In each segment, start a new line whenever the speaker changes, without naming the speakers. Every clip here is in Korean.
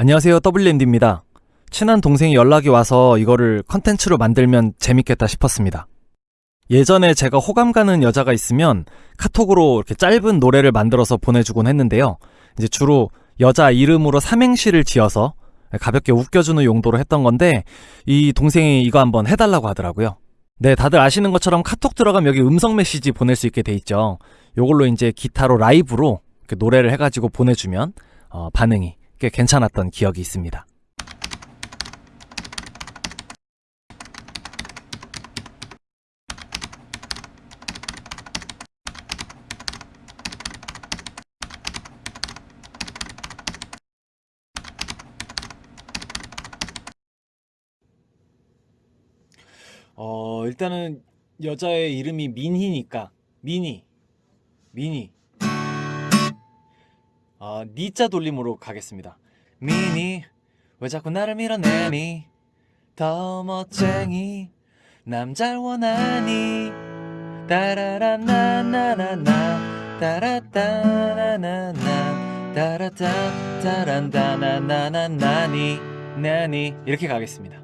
안녕하세요 WMD입니다. 친한 동생이 연락이 와서 이거를 컨텐츠로 만들면 재밌겠다 싶었습니다. 예전에 제가 호감 가는 여자가 있으면 카톡으로 이렇게 짧은 노래를 만들어서 보내주곤 했는데요. 이제 주로 여자 이름으로 삼행시를 지어서 가볍게 웃겨주는 용도로 했던 건데 이 동생이 이거 한번 해달라고 하더라고요. 네, 다들 아시는 것처럼 카톡 들어가면 여기 음성 메시지 보낼 수 있게 돼 있죠. 요걸로 이제 기타로 라이브로 노래를 해가지고 보내주면 어, 반응이 꽤 괜찮았던 기억이 있습니다. 어, 일단은 여자의 이름이 민희니까 민희 민희 어, 니자 돌림으로 가겠습니다. 민희 왜 자꾸 나를 밀어내니? 더 멋쟁이 남잘 원하니? 따라라나나나나 따라따나나나 따라따 따란다나나나나니 나니 이렇게 가겠습니다.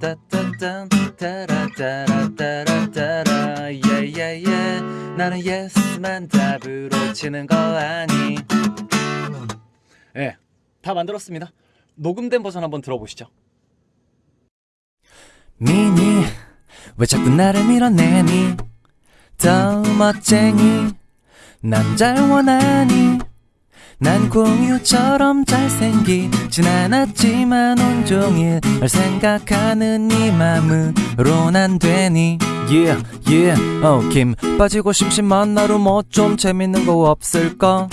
따따딴 따라따라따라따라 예예예 나는 예스만 답으로 치는 거 아니 예, 다 만들었습니다. 녹음된 버전 한번 들어보시죠. 미니 왜 자꾸 나를 밀어내니? 더 멋쟁이 남잘 원하니? 난 공유처럼 잘생기진 않았지만 온종일 널 생각하는 네 맘으로 난 되니? Yeah yeah. 어김 빠지고 심심한 나로 뭐좀 재밌는 거 없을까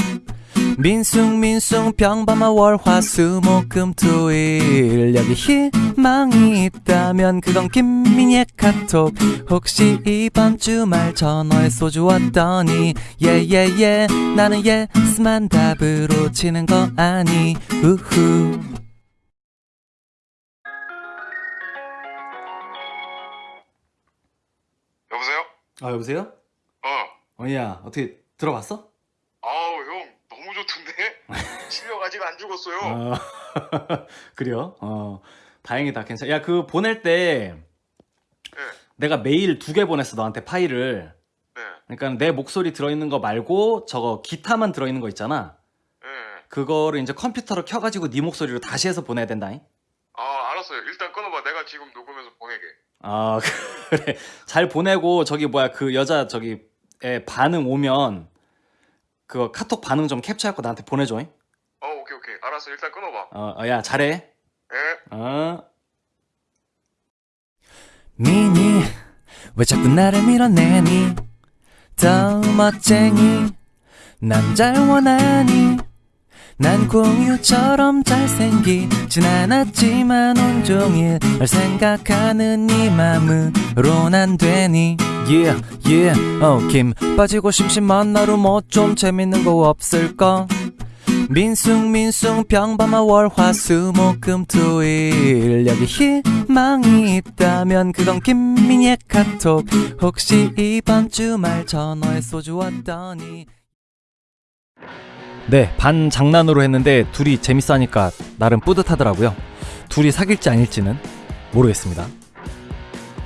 민숭 민숭 평범한 월화수목금토일 여기 희망이 있다면 그건 김민희의 카톡 혹시 이번 주말 전화에 소주 왔더니 예예예 나는 예스만 답으로 치는 거 아니 우후
여보세요?
아 여보세요?
어.
어야 어떻게 들어봤어?
실력 아직 안 죽었어요.
어, 그래요? 어 다행이다 괜찮아 야 그 보낼 때
네.
내가 메일 두 개 보냈어 너한테 파일을
네.
그러니까 내 목소리 들어있는 거 말고 저거 기타만 들어있는 거 있잖아
네.
그거를 이제 컴퓨터로 켜가지고 네 목소리로 다시 해서 보내야 된다잉
아 알았어요. 일단 끊어봐. 내가 지금 녹음해서 보내게.
아 그래 잘 보내고 저기 뭐야 그 여자 저기 에 반응 오면 그거 카톡 반응 좀 캡처해갖고 나한테 보내줘잉.
알았어. 일단 끊어봐.
어, 어, 야 잘해.
예.
어. 미니 왜 자꾸 나를 밀어내니? 더 멋쟁이 남잘 원하니? 난 공유처럼 잘생기진 않았지만 온종일 널 생각하는 네 맘으로 난 되니? Yeah yeah. 어김 빠지고 심심한 나로 뭐좀 재밌는 거 없을까 민숭 민숭 평범한 월화수목금토일 여기 희망이 있다면 그건 김민희의 카톡 혹시 이번 주말 전화에 소주 왔더니 네, 반 장난으로 했는데 둘이 재밌어 하니까 나름 뿌듯하더라고요. 둘이 사귈지 아닐지는 모르겠습니다.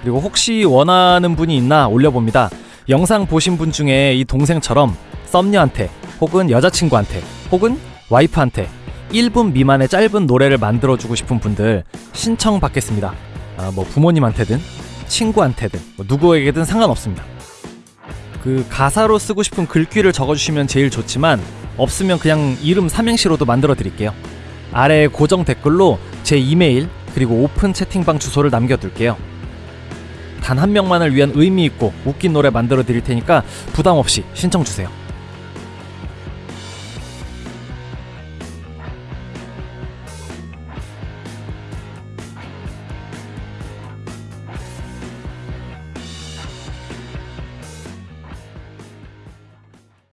그리고 혹시 원하는 분이 있나 올려봅니다. 영상 보신 분 중에 이 동생처럼 썸녀한테 혹은 여자친구한테 혹은 와이프한테 1분 미만의 짧은 노래를 만들어주고 싶은 분들 신청 받겠습니다. 아, 뭐 부모님한테든 친구한테든 뭐 누구에게든 상관없습니다. 그 가사로 쓰고 싶은 글귀를 적어주시면 제일 좋지만 없으면 그냥 이름 삼행시로도 만들어 드릴게요. 아래 고정 댓글로 제 이메일 그리고 오픈 채팅방 주소를 남겨둘게요. 단 한 명만을 위한 의미 있고 웃긴 노래 만들어 드릴 테니까 부담 없이 신청 주세요.